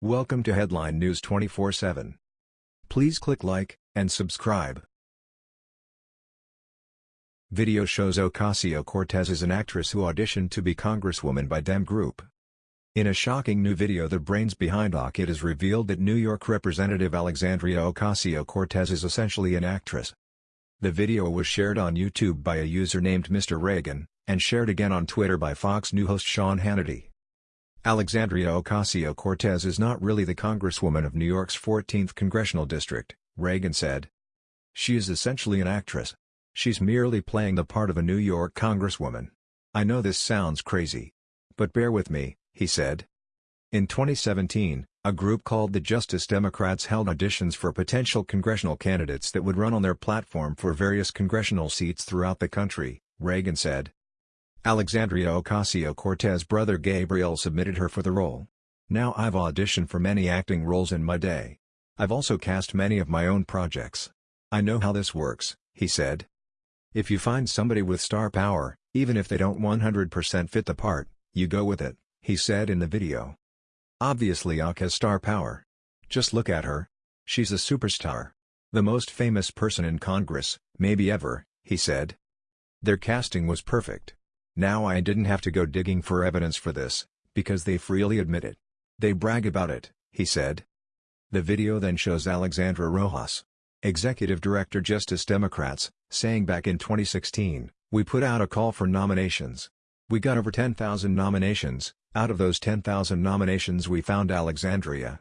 Welcome to Headline News 24/7. Please click like and subscribe. Video shows Ocasio-Cortez is an actress who auditioned to be congresswoman by Dem Group. In a shocking new video the brains behind OC it is revealed that New York Representative Alexandria Ocasio-Cortez is essentially an actress. The video was shared on YouTube by a user named Mr. Reagan, and shared again on Twitter by Fox News host Sean Hannity. Alexandria Ocasio-Cortez is not really the congresswoman of New York's 14th congressional district, Reagan said. She is essentially an actress. She's merely playing the part of a New York congresswoman. I know this sounds crazy. But bear with me, he said. In 2017, a group called the Justice Democrats held auditions for potential congressional candidates that would run on their platform for various congressional seats throughout the country, Reagan said. Alexandria Ocasio-Cortez' brother Gabriel submitted her for the role. Now I've auditioned for many acting roles in my day. I've also cast many of my own projects. I know how this works, he said. If you find somebody with star power, even if they don't 100% fit the part, you go with it, he said in the video. Obviously Ak has star power. Just look at her. She's a superstar. The most famous person in Congress, maybe ever, he said. Their casting was perfect. Now I didn't have to go digging for evidence for this, because they freely admit it. They brag about it, he said. The video then shows Alexandra Rojas, Executive Director Justice Democrats, saying back in 2016, we put out a call for nominations. We got over 10,000 nominations, out of those 10,000 nominations we found Alexandria.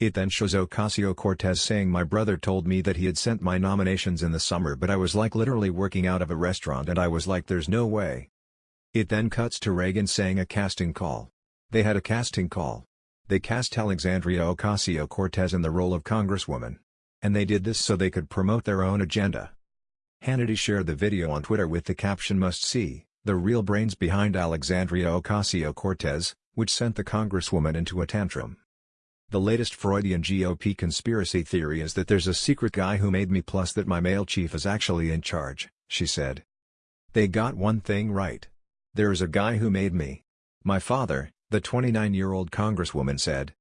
It then shows Ocasio-Cortez saying my brother told me that he had sent my nominations in the summer but I was like literally working out of a restaurant and I was like there's no way. It then cuts to Reagan saying a casting call. They had a casting call. They cast Alexandria Ocasio-Cortez in the role of Congresswoman. And they did this so they could promote their own agenda. Hannity shared the video on Twitter with the caption must see, the real brains behind Alexandria Ocasio-Cortez, which sent the Congresswoman into a tantrum. The latest Freudian GOP conspiracy theory is that there's a secret guy who made me plus that my male chief is actually in charge, she said. They got one thing right. There is a guy who made me. My father, the 29-year-old congresswoman said.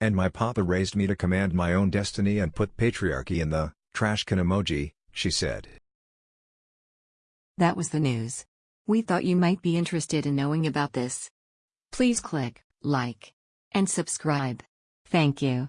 And my papa raised me to command my own destiny and put patriarchy in the trash can emoji, she said. That was the news. We thought you might be interested in knowing about this. Please click like and subscribe. Thank you.